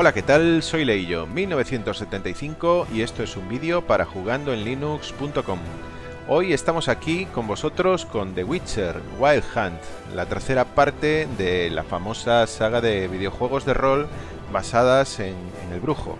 Hola, ¿qué tal? Soy Leillo, 1975 y esto es un vídeo para jugandoenlinux.com. Hoy estamos aquí con vosotros con The Witcher Wild Hunt, la tercera parte de la famosa saga de videojuegos de rol basadas en, el brujo.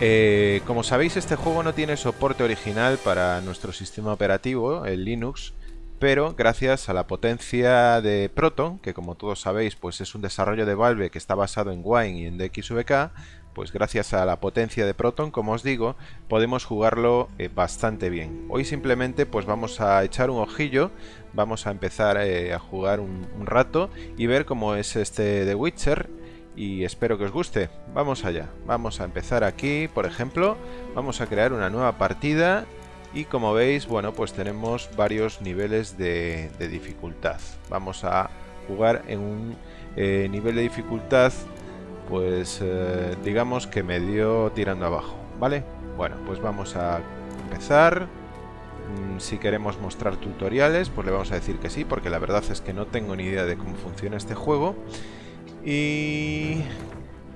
Eh, como sabéis, este juego no tiene soporte original para nuestro sistema operativo, el Linux, pero gracias a la potencia de Proton, que como todos sabéis pues es un desarrollo de Valve que está basado en Wine y en DXVK, pues gracias a la potencia de Proton, como os digo, podemos jugarlo eh, bastante bien. Hoy simplemente pues vamos a echar un ojillo, vamos a empezar eh, a jugar un, un, rato y ver cómo es este The Witcher y espero que os guste. Vamos allá, vamos a empezar aquí, por ejemplo, vamos a crear una nueva partida y como veis, bueno, pues tenemos varios niveles de, dificultad. Vamos a jugar en un eh, nivel de dificultad, pues eh, digamos que medio tirando abajo, ¿vale? Bueno, pues vamos a empezar. Mm, si queremos mostrar tutoriales, pues le vamos a decir que sí, porque la verdad es que no tengo ni idea de cómo funciona este juego. Y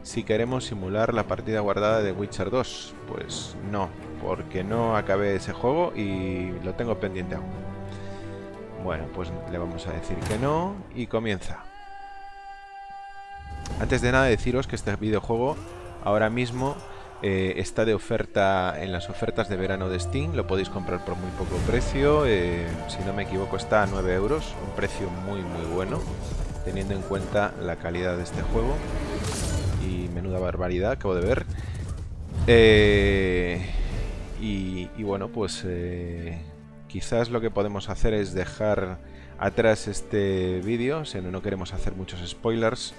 si queremos simular la partida guardada de Witcher 2, pues no, porque no acabé ese juego y lo tengo pendiente aún. Bueno, pues le vamos a decir que no y comienza. Antes de nada deciros que este videojuego ahora mismo eh, está de oferta en las ofertas de verano de Steam, lo podéis comprar por muy poco precio, eh, si no me equivoco está a 9 euros, un precio muy muy bueno, teniendo en cuenta la calidad de este juego menuda barbaridad, acabo de ver. Eh, y, bueno, pues eh, quizás lo que podemos hacer es dejar atrás este vídeo, si no, no queremos hacer muchos spoilers.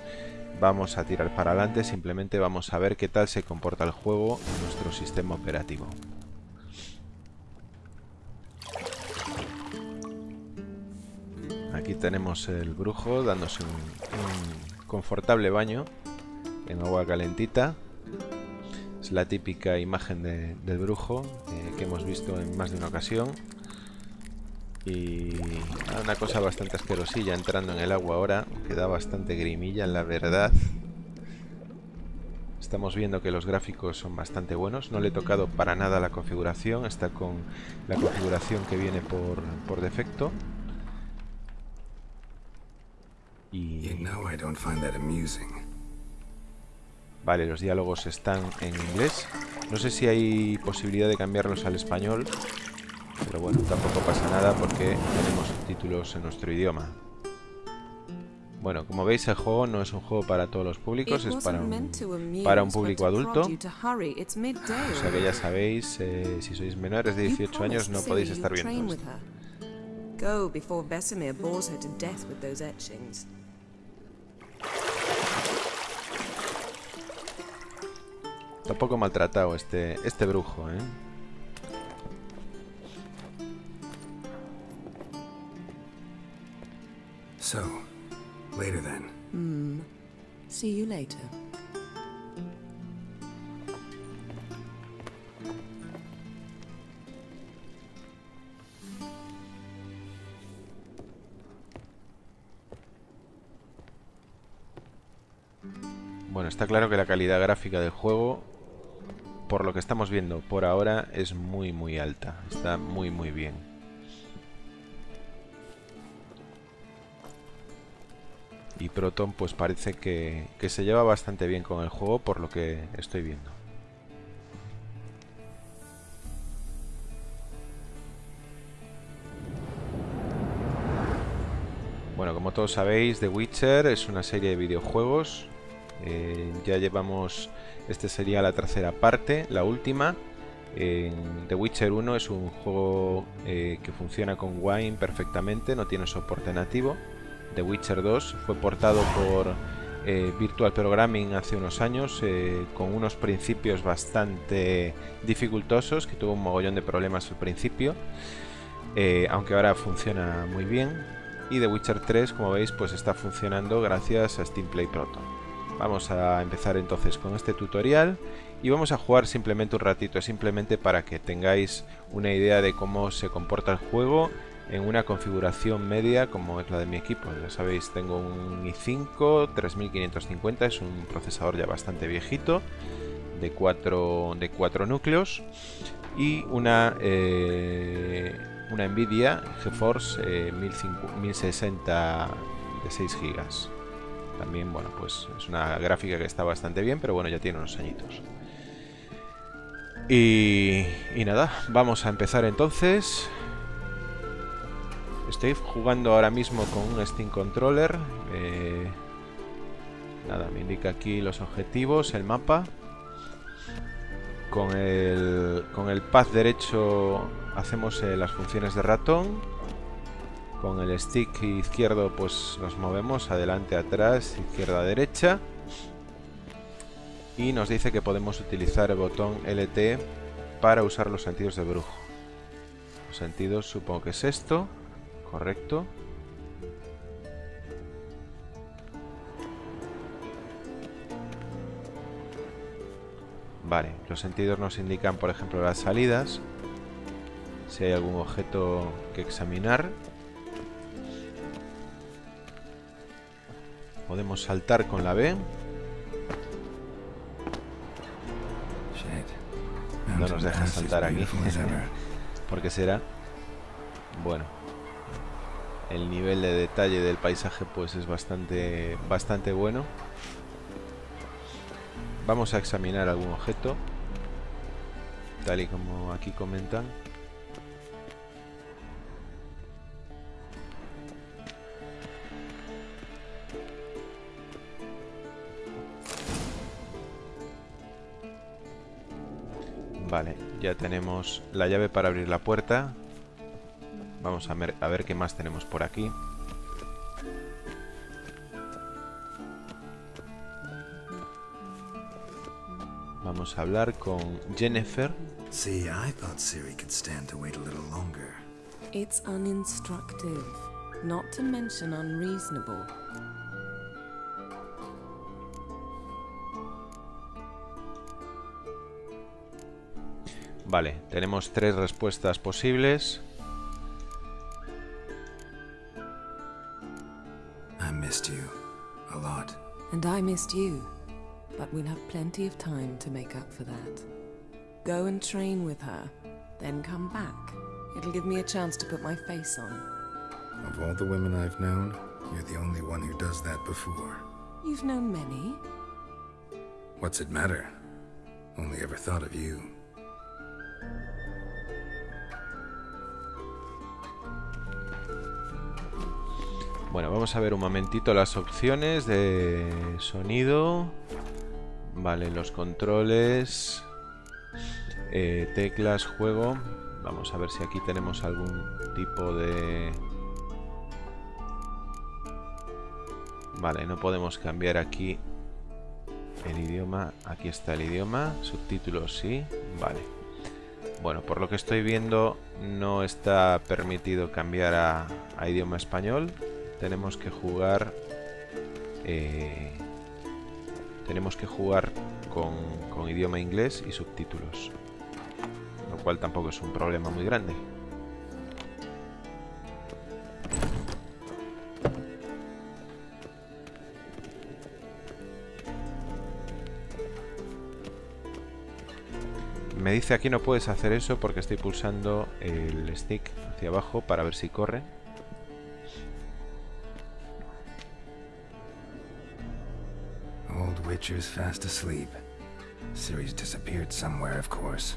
Vamos a tirar para adelante, simplemente vamos a ver qué tal se comporta el juego en nuestro sistema operativo. Aquí tenemos el brujo dándose un confortable baño en agua calentita la típica imagen del brujo eh, que hemos visto en más de una ocasión. Y una cosa bastante asquerosilla entrando en el agua ahora, que da bastante grimilla, la verdad. Estamos viendo que los gráficos son bastante buenos. No le he tocado para nada la configuración. Está con la configuración que viene por, por defecto. Y... Vale, los diálogos están en inglés. No sé si hay posibilidad de cambiarlos al español. Pero bueno, tampoco pasa nada porque tenemos subtítulos en nuestro idioma. Bueno, como veis el juego no es un juego para todos los públicos, es para un, público adulto. O sea que ya sabéis, eh, si sois menores de 18 años no podéis estar viendo esto. Está un poco maltratado este, este brujo, ¿eh? So, later then. Hmm. See you later. Bueno, está claro que la calidad gráfica del juego por lo que estamos viendo por ahora es muy muy alta. Está muy muy bien. Y Proton pues parece que, que se lleva bastante bien con el juego por lo que estoy viendo. Bueno, como todos sabéis, The Witcher es una serie de videojuegos. Eh, ya llevamos este sería la tercera parte, la última. The Witcher 1 es un juego eh, que funciona con Wine perfectamente, no tiene soporte nativo. The Witcher 2 fue portado por eh, Virtual Programming hace unos años eh, con unos principios bastante dificultosos, que tuvo un mogollón de problemas al principio, aunque ahora funciona muy bien. Y The Witcher 3, como veis, pues está funcionando gracias a Steam Play Proton. Vamos a empezar entonces con este tutorial y vamos a jugar simplemente un ratito, simplemente para que tengáis una idea de cómo se comporta el juego en una configuración media como es la de mi equipo. Ya sabéis, tengo un i5 3550, es un procesador ya bastante viejito, de 4 de núcleos y una, eh, una Nvidia GeForce 1060 eh, de 6 GB. También, bueno, pues es una gráfica que está bastante bien, pero bueno, ya tiene unos añitos. Y, nada, vamos a empezar entonces. Estoy jugando ahora mismo con un Steam Controller. Eh, nada, me indica aquí los objetivos, el mapa. Con el, con el pad derecho hacemos eh, las funciones de ratón. Con el stick izquierdo pues nos movemos adelante, atrás, izquierda, derecha. Y nos dice que podemos utilizar el botón LT para usar los sentidos de brujo. Los sentidos supongo que es esto. Correcto. Vale, los sentidos nos indican, por ejemplo, las salidas. Si hay algún objeto que examinar. Podemos saltar con la B. No nos deja saltar aquí. ¿Por qué será? Bueno el nivel de detalle del paisaje pues es bastante bastante bueno vamos a examinar algún objeto tal y como aquí comentan Vale, ya tenemos la llave para abrir la puerta Vamos a ver, a ver qué más tenemos por aquí. Vamos a hablar con Jennifer. See, I thought Siri could stand to wait a little longer. It's uninstructive, not to mention unreasonable. Vale, tenemos tres respuestas posibles. And I missed you. But we'll have plenty of time to make up for that. Go and train with her, then come back. It'll give me a chance to put my face on. Of all the women I've known, you're the only one who does that before. You've known many. What's it matter? Only ever thought of you. Bueno, vamos a ver un momentito las opciones de sonido. Vale, los controles, eh, teclas, juego. Vamos a ver si aquí tenemos algún tipo de... Vale, no podemos cambiar aquí el idioma. Aquí está el idioma. Subtítulos sí. Vale. Bueno, por lo que estoy viendo no está permitido cambiar a, a idioma español tenemos que jugar eh, tenemos que jugar con, con idioma inglés y subtítulos lo cual tampoco es un problema muy grande. Me dice aquí no puedes hacer eso porque estoy pulsando el stick hacia abajo para ver si corre Witcher's fast asleep. Ciri's disappeared somewhere, of course.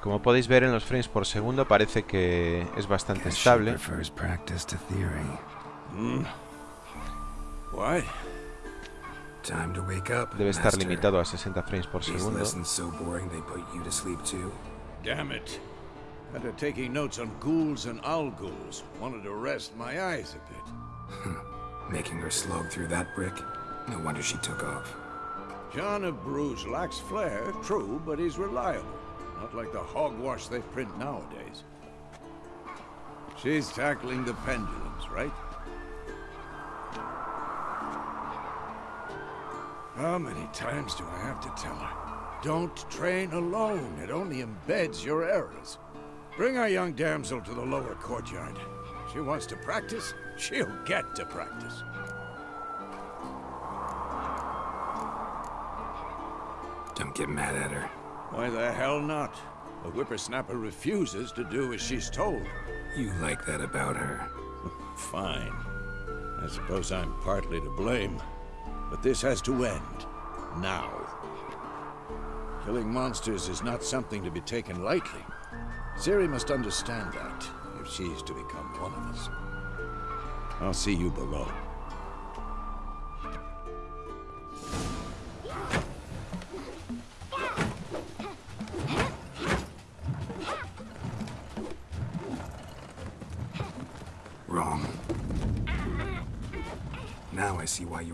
Como podéis ver en los frames por segundo parece que es bastante estable. Mm. Why? Debe estar limitado a 60 frames por segundo. Damn it. After taking notes on ghouls and owl ghouls, wanted to rest my eyes a bit. Hmm. Making her slog through that brick? No wonder she took off. John of Bruges lacks flair, true, but he's reliable. Not like the hogwash they print nowadays. She's tackling the pendulums, right? How many times do I have to tell her? Don't train alone. It only embeds your errors. Bring our young damsel to the lower courtyard. She wants to practice, she'll get to practice. Don't get mad at her. Why the hell not? A whippersnapper refuses to do as she's told. You like that about her. Fine. I suppose I'm partly to blame. But this has to end. Now. Killing monsters is not something to be taken lightly. Ciri must understand that, if she's to become one of us. I'll see you below.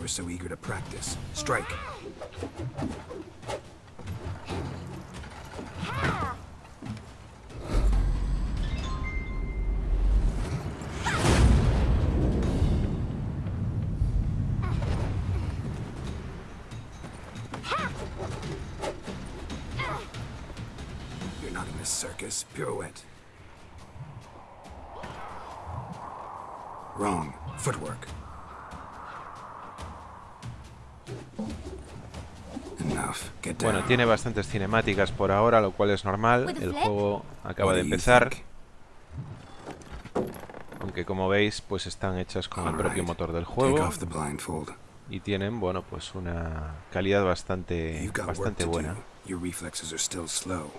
Were so eager to practice. Strike. You're not in this circus. Pirouette. Tiene bastantes cinemáticas por ahora, lo cual es normal. El juego acaba de empezar. Aunque como veis, pues están hechas con el propio motor del juego. Y tienen, bueno, pues una calidad bastante, bastante buena. do. Your reflexes are still slow.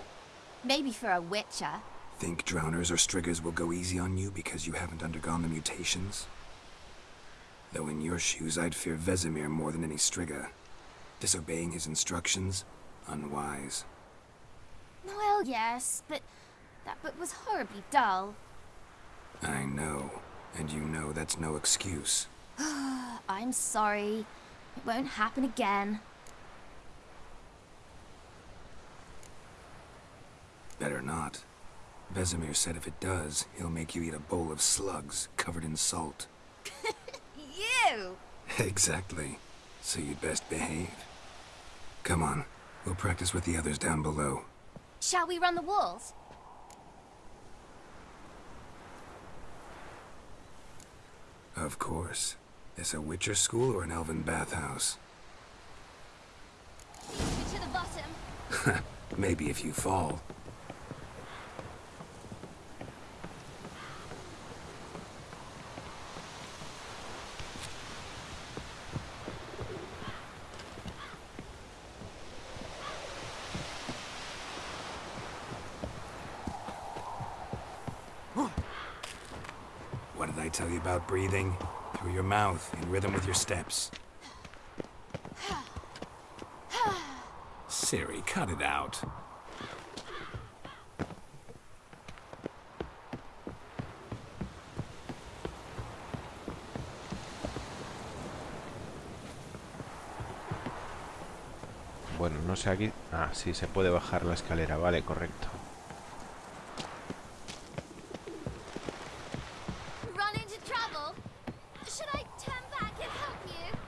Maybe for a witcher. Think drowners or striggers will go easy on you because you haven't undergone the mutations? Though in your shoes, I'd fear Vesemir more than any strigger. Disobeying his instructions? Unwise. Well, yes, but that book was horribly dull. I know. And you know that's no excuse. I'm sorry. It won't happen again. Better not. Vesemir said if it does, he'll make you eat a bowl of slugs covered in salt. You! exactly. So you'd best behave. Come on. We'll practice with the others down below. Shall we run the walls? Of course. This a Witcher school or an elven bathhouse? To the bottom. Maybe if you fall. I tell you about breathing? Through your mouth, in rhythm with your steps. Siri, cut it out. Bueno, no sé aquí... Ah, sí, se puede bajar la escalera. Vale, correcto. Run into trouble? Should I turn back and help you?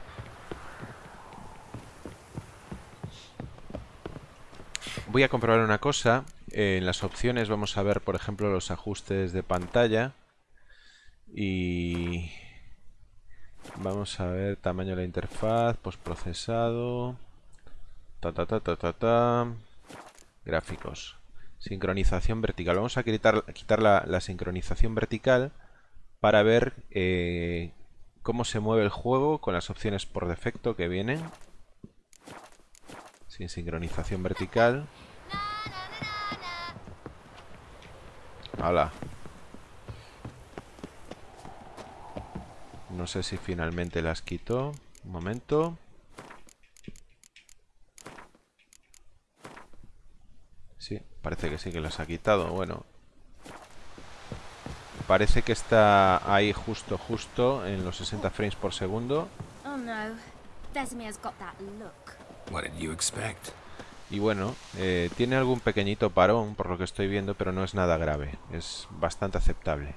Voy a comprobar una cosa. En las opciones vamos a ver, por ejemplo, los ajustes de pantalla. Y... Vamos a ver tamaño de la interfaz, postprocesado... Ta, ta, ta, ta, ta, ta. Gráficos. Sincronización vertical. Vamos a quitar, quitar la, la sincronización vertical para ver eh, cómo se mueve el juego con las opciones por defecto que vienen. Sin sincronización vertical. ¡Hala! No sé si finalmente las quito. Un momento. Sí, parece que sí que las ha quitado. Bueno. Parece que está ahí justo, justo en los 60 frames por segundo. Oh no. Vesemir's got that look. What did you expect? Y bueno, eh, tiene algún pequeñito parón, por lo que estoy viendo, pero no es nada grave. Es bastante aceptable.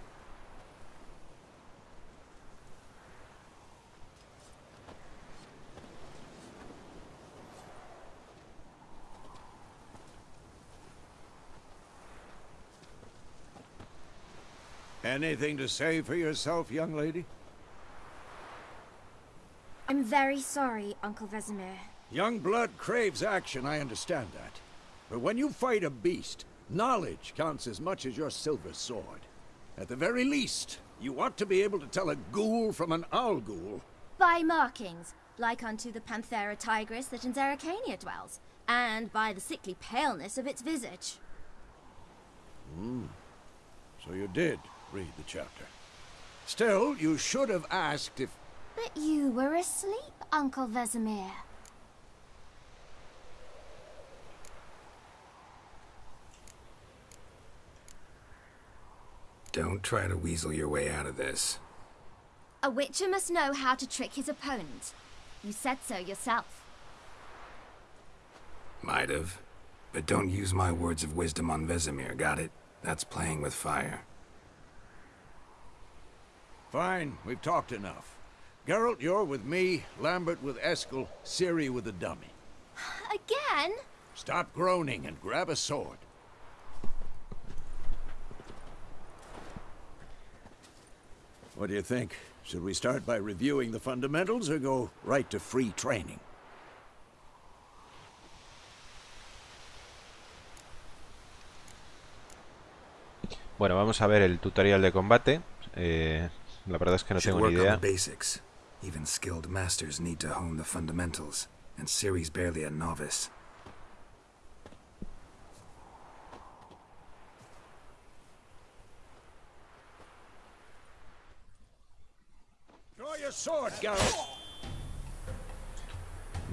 Anything to say for yourself, young lady? I'm very sorry, Uncle Vesemir. Young blood craves action, I understand that. But when you fight a beast, knowledge counts as much as your silver sword. At the very least, you ought to be able to tell a ghoul from an owl ghoul. By markings, like unto the Panthera tigris that in Zeracania dwells, and by the sickly paleness of its visage. Hmm. So you did read the chapter. Still, you should have asked if... But you were asleep, Uncle Vesemir. Don't try to weasel your way out of this. A witcher must know how to trick his opponent. You said so yourself. Might have. But don't use my words of wisdom on Vesemir, got it? That's playing with fire. Fine, we've talked enough. Geralt, you're with me, Lambert with Eskel, Ciri with the dummy. Again? Stop groaning and grab a sword. What do you think? Should we start by reviewing the fundamentals or go right to free training? Bueno, vamos a ver el tutorial de combate. Eh, la verdad es que no tengo ni idea. basics. Even skilled masters need to hone the fundamentals, and Ciri's barely a novice.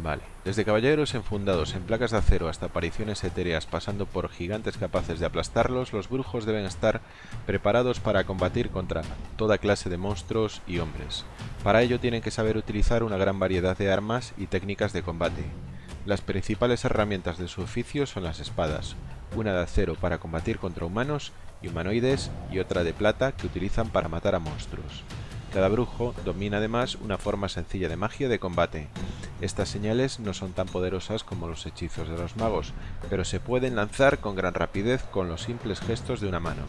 Vale, desde caballeros enfundados en placas de acero hasta apariciones etéreas pasando por gigantes capaces de aplastarlos, los brujos deben estar preparados para combatir contra toda clase de monstruos y hombres. Para ello tienen que saber utilizar una gran variedad de armas y técnicas de combate. Las principales herramientas de su oficio son las espadas, una de acero para combatir contra humanos y humanoides y otra de plata que utilizan para matar a monstruos. Cada brujo domina además una forma sencilla de magia de combate. Estas señales no son tan poderosas como los hechizos de los magos, pero se pueden lanzar con gran rapidez con los simples gestos de una mano,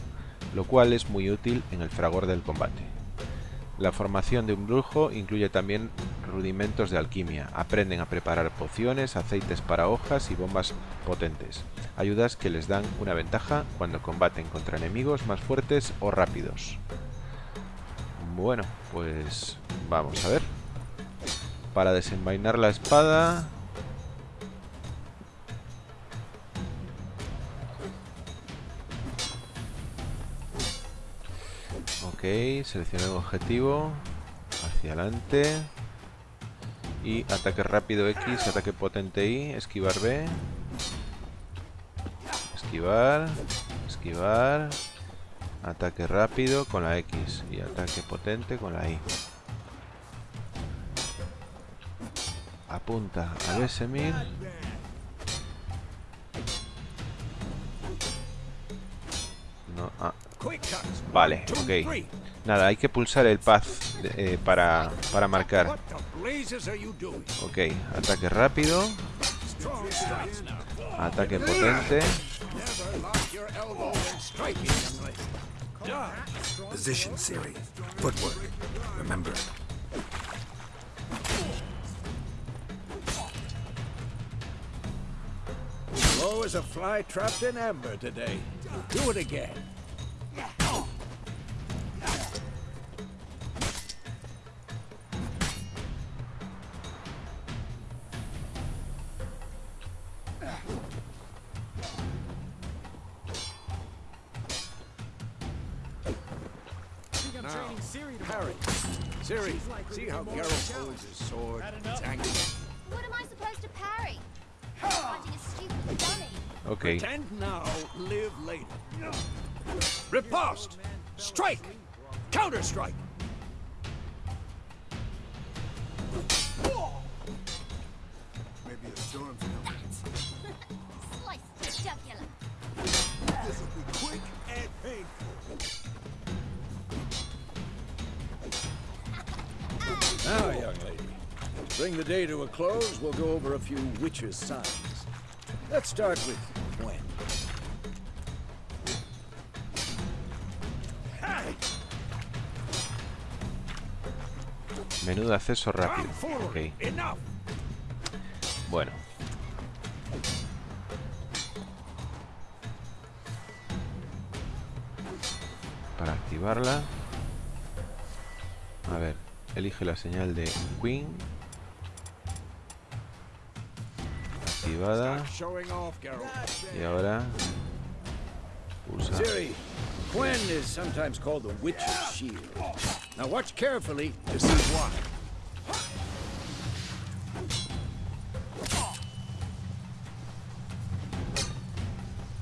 lo cual es muy útil en el fragor del combate. La formación de un brujo incluye también rudimentos de alquimia. Aprenden a preparar pociones, aceites para hojas y bombas potentes. Ayudas que les dan una ventaja cuando combaten contra enemigos más fuertes o rápidos. Bueno, pues vamos a ver. Para desenvainar la espada... Ok, seleccionar un objetivo. Hacia adelante. Y ataque rápido X, ataque potente Y, esquivar B. Esquivar, esquivar. Ataque rápido con la X y ataque potente con la Y. Apunta a Vesemir. No, ah, vale, ok. Nada, hay que pulsar el pad eh, para, para marcar. Ok, ataque rápido, ataque potente. Position, Ciri. Footwork. Remember. Slow as a fly trapped in amber today. Do it again. Dummy. Ok, Pretend now, live later. Riposte! Strike! Counter strike! Slice the jugular. Now, young lady, to bring the day to a close, we'll go over a few witches' signs. Let's start with Menú de acceso rápido. Bueno. Para activarla. A ver, elige la señal de Queen. Activada. Y ahora pulsa. Is sometimes called the Witch's Shield. Now watch carefully to see why.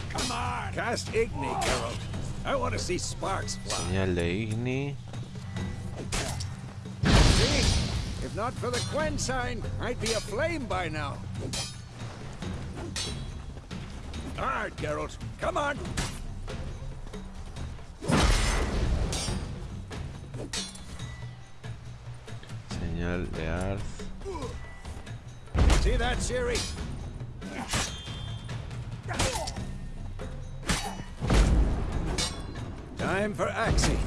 Come on! Cast Igni, Geralt. I want to see sparks fly. Señal de Igni. See? If not for the Gwen sign, I'd be aflame by now. All right, Geralt. Come on. Señal de. See that, Siri? Time for Axie.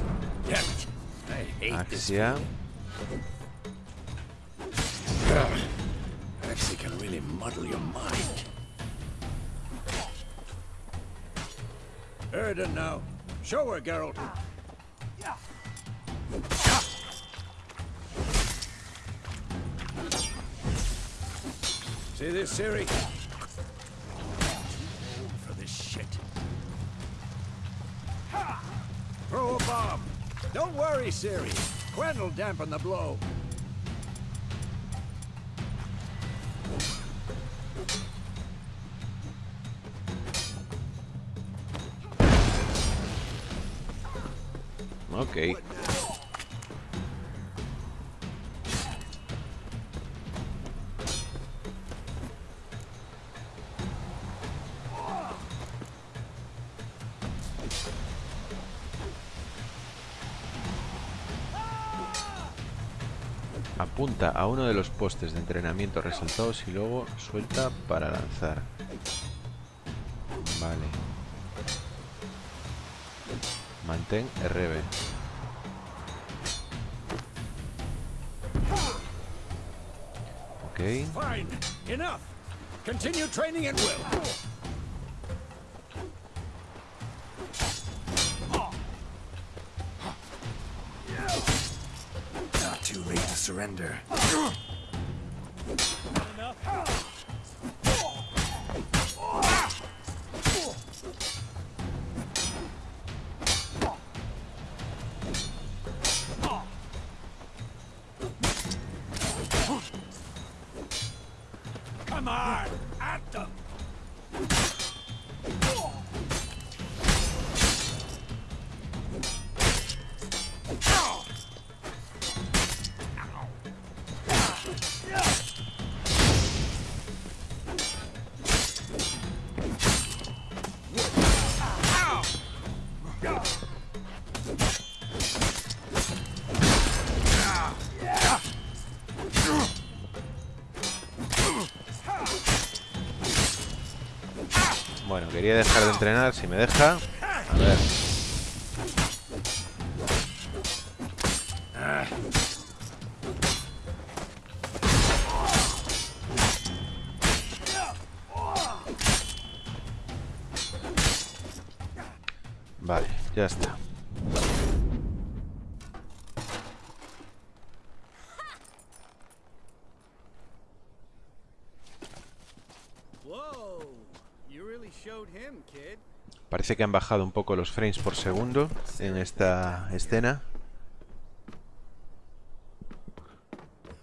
It. I hate this. Axia. Ugh. Axie can really muddle your mind. Erden now. Show her, Geralt. See this, Siri? For this shit. Throw a bomb. Don't worry, Siri. Gwen will dampen the blow. Ok. Apunta a uno de los postes de entrenamiento resaltados y luego suelta para lanzar. Vale. Mantén RB. Ok. Surrender. quería dejar de entrenar, si me deja. A ver. Parece que han bajado un poco los frames por segundo en esta escena.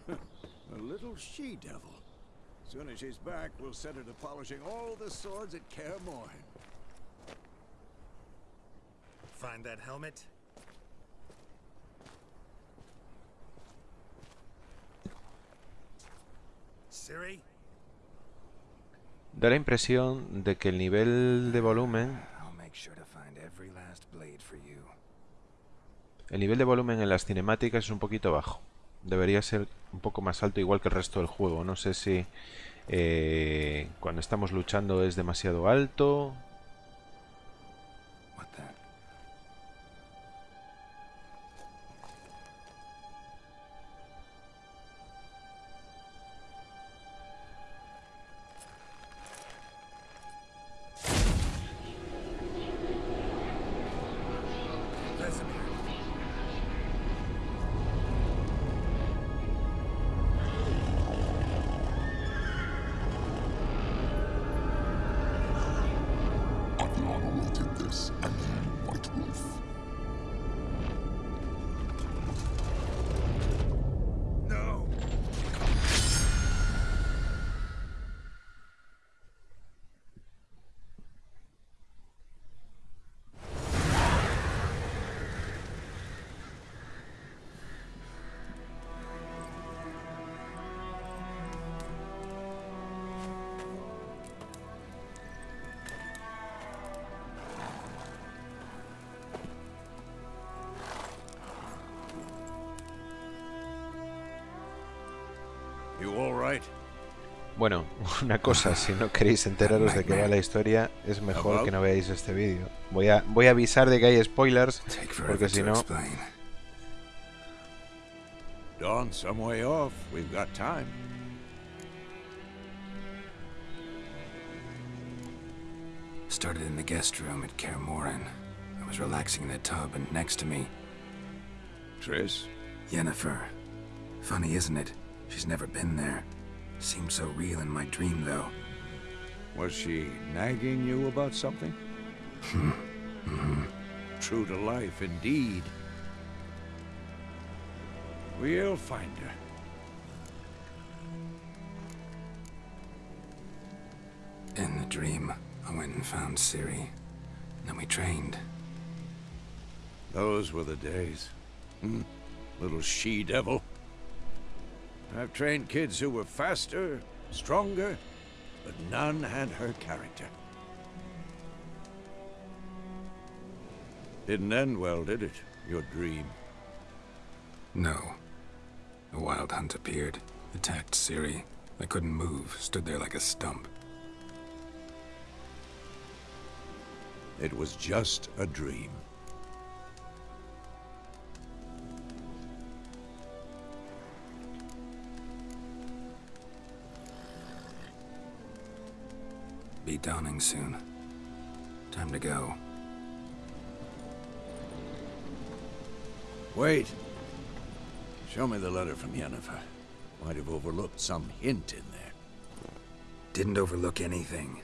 A little she-devil. Soon as she's back, we'll set her to polishing all the swords at Kaer Morhen. Find that helmet? Siri? Da la impresión de que el nivel de volumen, El nivel de volumen en las cinemáticas es un poquito bajo. Debería ser un poco más alto igual que el resto del juego. No sé si eh, cuando estamos luchando es demasiado alto. Bueno, una cosa, si no queréis enteraros de qué va la historia, es mejor que no veáis este vídeo. Voy a, voy a avisar de que hay spoilers, Take porque forever si no... Dawn some way off. We've got time. Started in the guest room at Kaer Morhen. I was relaxing in the tub, and next to me, Triss? Yennefer. Funny, isn't it? She's never been there. Seemed so real in my dream, though. Was she nagging you about something? hmm True to life, indeed. We'll find her. In the dream, I went and found Ciri. Then we trained. Those were the days. Hmm. Little she-devil. I've trained kids who were faster, stronger, but none had her character. Didn't end well, did it? Your dream. No. A wild hunt appeared, attacked Siri. I couldn't move, stood there like a stump. It was just a dream. Be dawning soon. Time to go. Wait. Show me the letter from Yennefer. Might have overlooked some hint in there. Didn't overlook anything.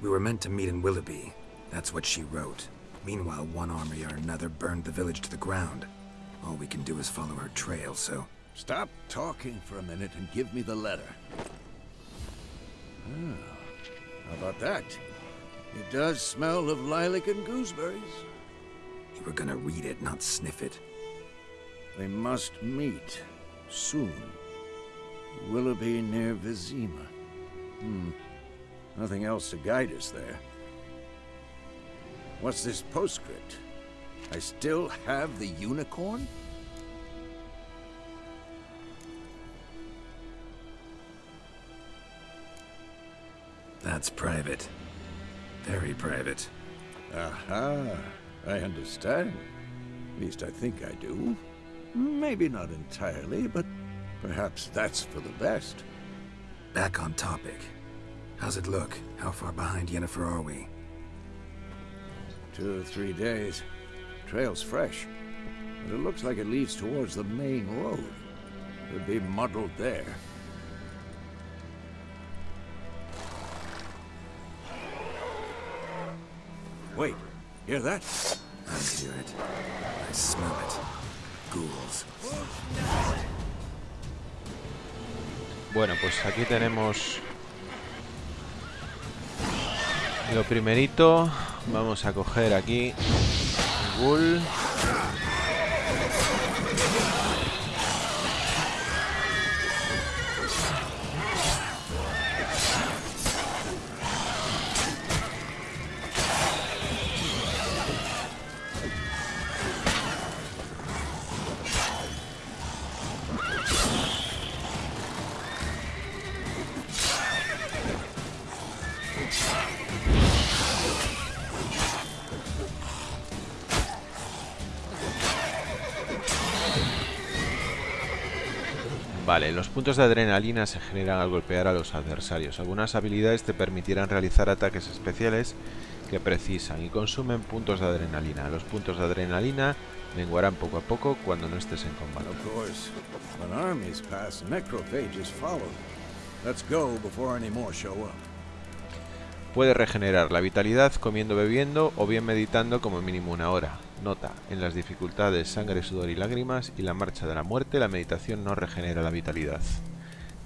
We were meant to meet in Willoughby. That's what she wrote. Meanwhile, one army or another burned the village to the ground. All we can do is follow her trail, so... Stop talking for a minute and give me the letter. Ah, how about that? It does smell of lilac and gooseberries. You were gonna read it, not sniff it. They must meet soon. Willoughby near Vizima. Hmm. Nothing else to guide us there. What's this postscript? I still have the unicorn? That's private. Very private. Aha, I understand. At least I think I do. Maybe not entirely, but perhaps that's for the best. Back on topic. How's it look? How far behind Yennefer are we? Two or three days. Trail's fresh, but it looks like it leads towards the main road. Could be muddled there. Wait, hear that? I hear it. I smell it. Ghouls. Bueno, pues aquí tenemos lo primerito. Vamos a coger aquí el ghoul. Vale, los puntos de adrenalina se generan al golpear a los adversarios. Algunas habilidades te permitirán realizar ataques especiales que precisan y consumen puntos de adrenalina. Los puntos de adrenalina menguarán poco a poco cuando no estés en combate. Puede regenerar la vitalidad comiendo bebiendo o bien meditando como mínimo una hora. Nota, en las dificultades sangre, sudor y lágrimas y la marcha de la muerte la meditación no regenera la vitalidad.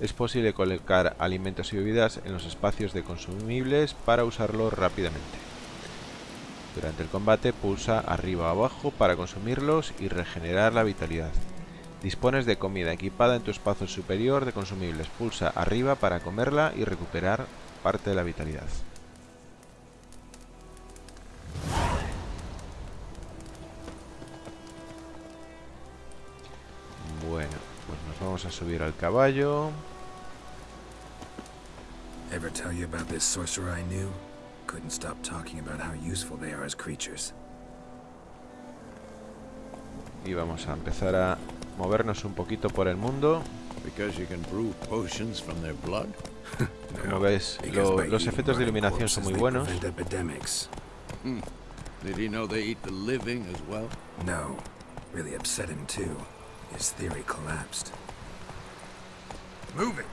Es posible colocar alimentos y bebidas en los espacios de consumibles para usarlo rápidamente. Durante el combate pulsa arriba abajo para consumirlos y regenerar la vitalidad. Dispones de comida equipada en tu espacio superior de consumibles. Pulsa arriba para comerla y recuperar parte de la vitalidad. Bueno, pues nos vamos a subir al caballo. tell you about this sorcerer I knew? Couldn't stop talking about how useful they are as creatures. Y vamos a empezar a movernos un poquito por el mundo. Because you can brew potions from their blood? Como ves, lo- los efectos de iluminación son muy buenos. Epidemics. Did he know they eat the living as well? No, really upset him too. His theory collapsed. Move it!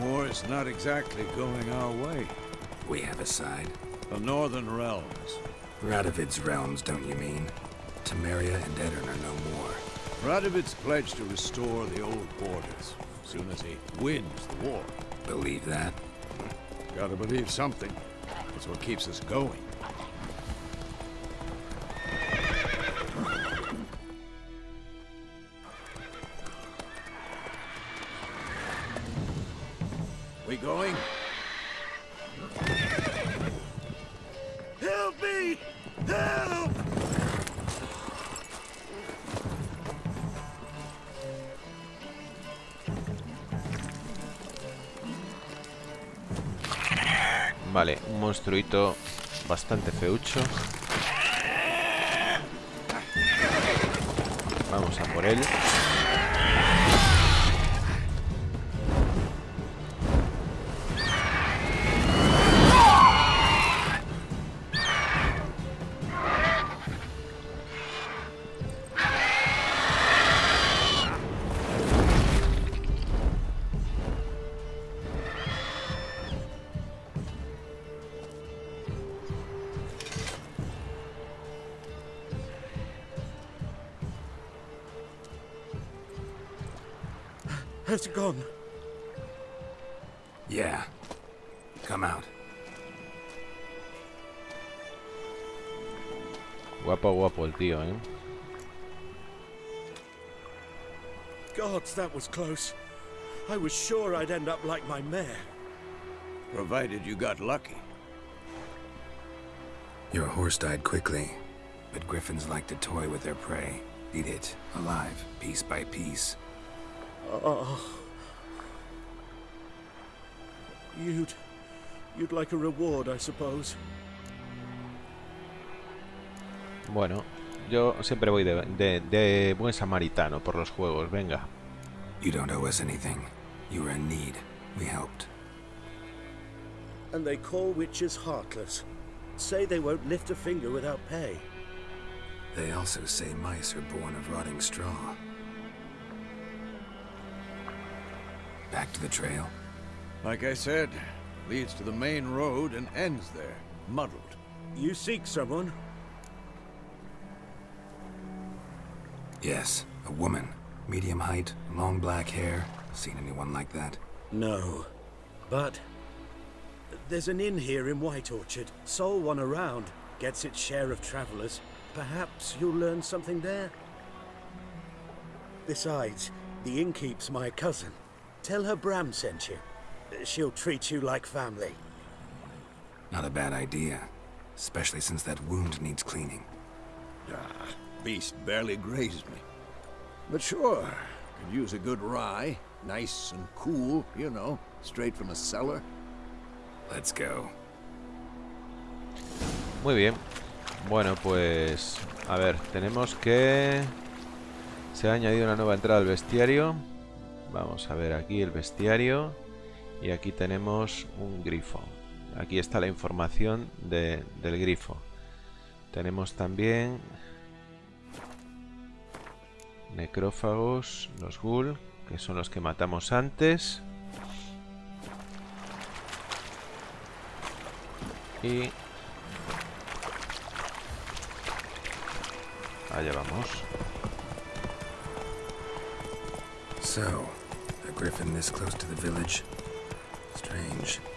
War is not exactly going our way. We have a side. The Northern Realms. Radovid's realms, don't you mean? Temeria and Edirn are no more. Radovid's pledged to restore the old borders, as soon as he wins the war. Believe that? Gotta believe something. That's what keeps us going. Vale, un monstruito bastante feucho. Vamos a por él. Gone? Yeah. Come out. Guapo, guapo el tío, ¿eh? Gods, that was close. I was sure I'd end up like my mare. Provided you got lucky. Your horse died quickly, but griffins like to toy with their prey. Eat it, alive, piece by piece. Oh. You'd... You'd like a reward, I suppose. Bueno, yo siempre voy de, de- de buen samaritano por los juegos, venga. You don't owe us anything. You were in need. We helped. And they call witches heartless. Say they won't lift a finger without pay. They also say mice are born of rotting straw. Back to the trail? Like I said, leads to the main road and ends there, muddled. You seek someone? Yes, a woman. Medium height, long black hair. Seen anyone like that? No. But... There's an inn here in White Orchard. Sole one around. Gets its share of travelers. Perhaps you'll learn something there? Besides, the innkeep's my cousin. Tell her Bram sent you. She'll treat you like family. Not a bad idea. Especially since that wound needs cleaning. Ah, beast barely grazed me. But sure, could use a good rye. Nice and cool, you know, straight from a cellar. Let's go. Muy bien. Bueno, pues... A ver, tenemos que... Se ha añadido una nueva entrada al bestiario. Vamos a ver aquí el bestiario. Y aquí tenemos un grifo. Aquí está la información de- del grifo. Tenemos también... Necrófagos, los ghoul, que son los que matamos antes. Y Allá vamos. So, a griffin this close to the village?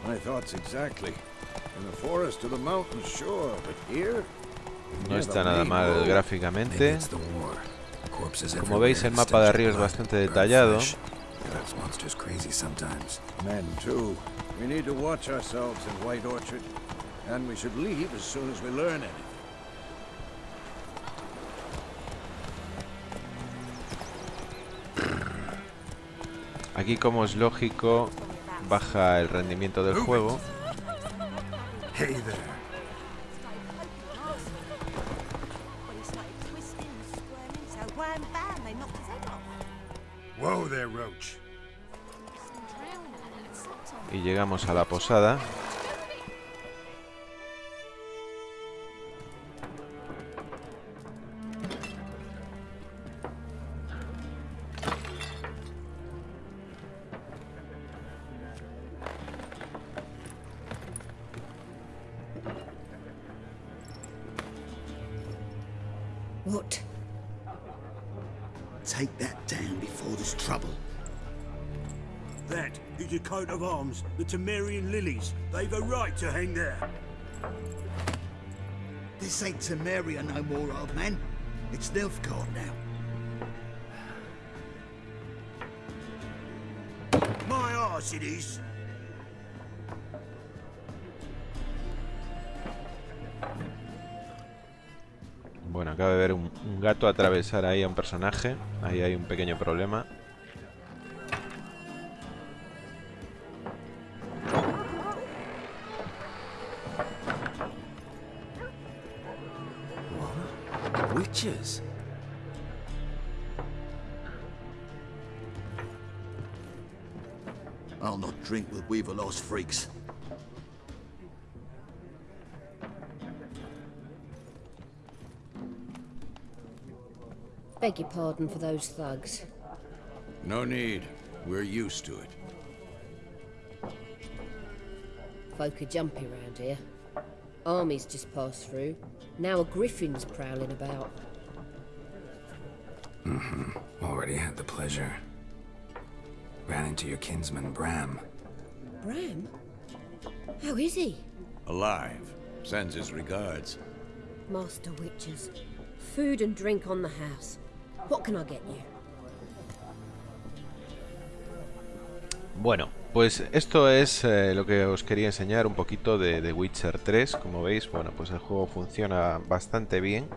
My thoughts exactly. The forest the here. No está nada mal gráficamente. Como veis, el mapa de arriba es bastante detallado. Aquí, como es lógico, baja el rendimiento del juego. Y llegamos a la posada. Arms, the Temerian lilies. They've a right to hang there. This ain't Temeria no more, old man. It's Nilfgaard now. My arse it is. Bueno, acaba de ver un, un gato atravesar ahí a un personaje. Ahí hay un pequeño problema. Witches. I'll not drink with Weaverlost freaks. Beg your pardon for those thugs. No need. We're used to it. Folk are jumpy round here. Armies just passed through. Now a griffin's prowling about. Already had the pleasure. Ran into your kinsman, Bram. Bram? How is he? Alive. Sends his regards. Master Witches. Food and drink on the house. What can I get you? Bueno, pues esto es eh, lo que os quería enseñar un poquito de The Witcher 3. Como veis, bueno, pues el juego funciona bastante bien.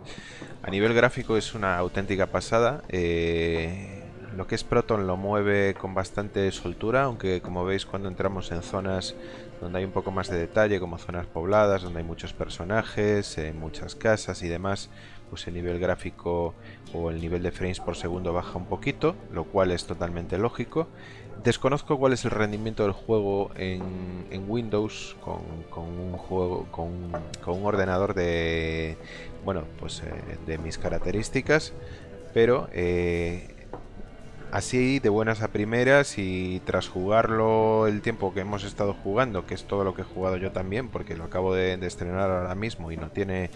A nivel gráfico es una auténtica pasada. Eh, lo que es Proton lo mueve con bastante soltura, aunque como veis cuando entramos en zonas donde hay un poco más de detalle, como zonas pobladas, donde hay muchos personajes, eh, muchas casas y demás, pues el nivel gráfico o el nivel de frames por segundo baja un poquito, lo cual es totalmente lógico. Desconozco cuál es el rendimiento del juego en, en Windows con, con un juego con, con un ordenador de bueno pues eh, de mis características, pero eh, así de buenas a primeras y tras jugarlo el tiempo que hemos estado jugando, que es todo lo que he jugado yo también, porque lo acabo de, de estrenar ahora mismo y no tiene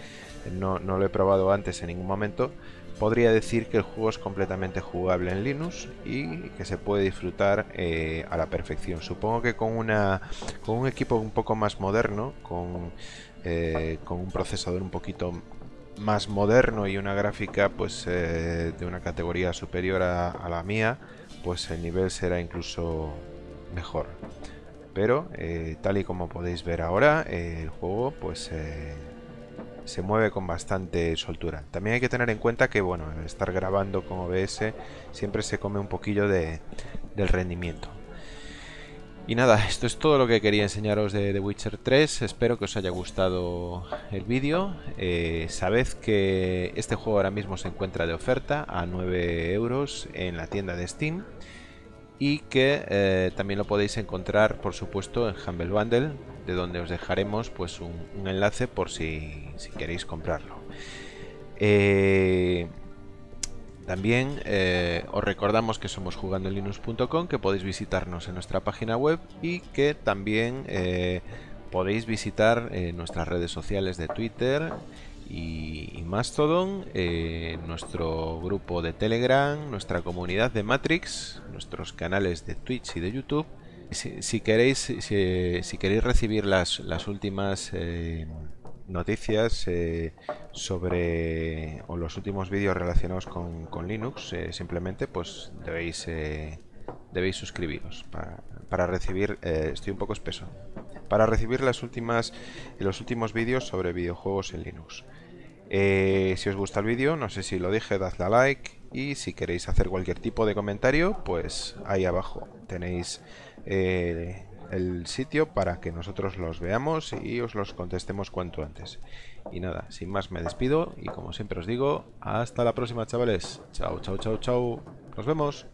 no, no lo he probado antes en ningún momento, podría decir que el juego es completamente jugable en Linux y que se puede disfrutar eh, a la perfección. Supongo que con una con un equipo un poco más moderno, con, eh, con un procesador un poquito más moderno y una gráfica pues eh, de una categoría superior a, a la mía, pues el nivel será incluso mejor. Pero tal y como podéis ver ahora, el juego pues se mueve con bastante soltura. También hay que tener en cuenta que bueno, estar grabando con OBS siempre se come un poquillo de, del rendimiento. Y nada, esto es todo lo que quería enseñaros de The Witcher 3. Espero que os haya gustado el vídeo. Eh, sabed que este juego ahora mismo se encuentra de oferta a 9 euros en la tienda de Steam. Y que eh, también lo podéis encontrar, por supuesto, en Humble Bundle, de donde os dejaremos pues, un, enlace por si, si queréis comprarlo. Eh, también eh, os recordamos que somos jugandolinux.com, que podéis visitarnos en nuestra página web y que también eh, podéis visitar nuestras redes sociales de Twitter y, Mastodon, nuestro grupo de Telegram, nuestra comunidad de Matrix, nuestros canales de Twitch y de YouTube. Si, queréis, si, queréis recibir las, las últimas eh, noticias eh, sobre o los últimos vídeos relacionados con, con Linux, eh, simplemente pues debéis debéis suscribiros para, para recibir estoy un poco espeso para recibir las últimas los últimos vídeos sobre videojuegos en Linux. Si os gusta el vídeo, no sé si lo dije, dadle a like y si queréis hacer cualquier tipo de comentario, pues ahí abajo tenéis eh, el sitio para que nosotros los veamos y os los contestemos cuanto antes. Y nada, sin más me despido y como siempre os digo, hasta la próxima chavales. Chao, chao, chao, chao. Nos vemos.